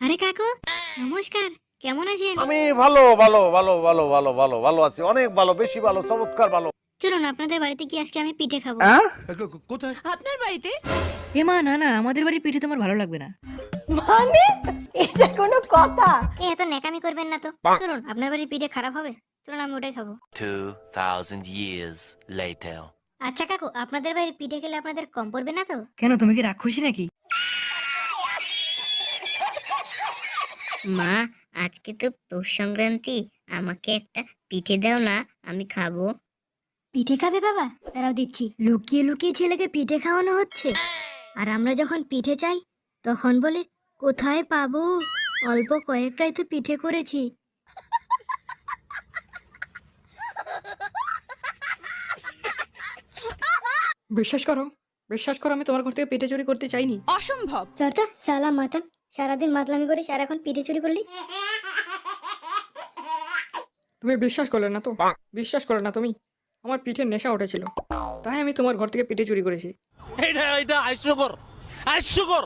আরে কাকু নমস্কার। কেমন আছেন? আমি ভালো ভালো ভালো ভালো ভালো ভালো ভালো আছি। অনেক ভালো বেশি ভালো চমৎকার ভালো। চলুন আপনাদের বাড়িতে কি আজকে আমি পিঠে খাব। কোথায়? আপনার বাড়িতে? এ মা না না আমাদের বাড়ি পিঠে তোমার ভালো লাগবে না। মানে? এটা কোনো কথা? এত ন্যাকামি করবেন না তো। চলুন আপনার বাড়ির পিঠে খারাপ হবে? চলুন আমি ওটাই খাব। 2,000 years later. আচ্ছা কাকু আপনাদের বাড়ির পিঠে খেলে আপনাদের কম পড়বে না তো? কেন তুমি কি রাক্ষসী নাকি? মা আজকে তো পৌষ সংক্রান্তি আমাকে একটা পিঠে দাও না আমি খাব। পিঠে খাবে বাবা? তারাও দিচ্ছি লুকিয়ে লুকিয়ে ছেলেকে পিঠে খাওয়ানো হচ্ছে। আর আমরা যখন পিঠে চাই তখন বলে কোথায় পাবো? অল্প কয়েকটাই তো পিঠে করেছি। বিশ্বাস করো বিশ্বাস করো আমি তোমার ঘর থেকে পিঠে চুরি করতে চাইনি। অসম্ভব। সরতা সালা মাতাল। সারাদিন মাতলামি করিস আর এখন পিঠে চুরি করলি? তুমি বিশ্বাস করলে না তো? বিশ্বাস করলে না তুমি? আমার পিঠের নেশা উঠেছিল। তাই আমি তোমার ঘর থেকে পিঠে চুরি করেছি। এটা এটা হাস্যকর হাস্যকর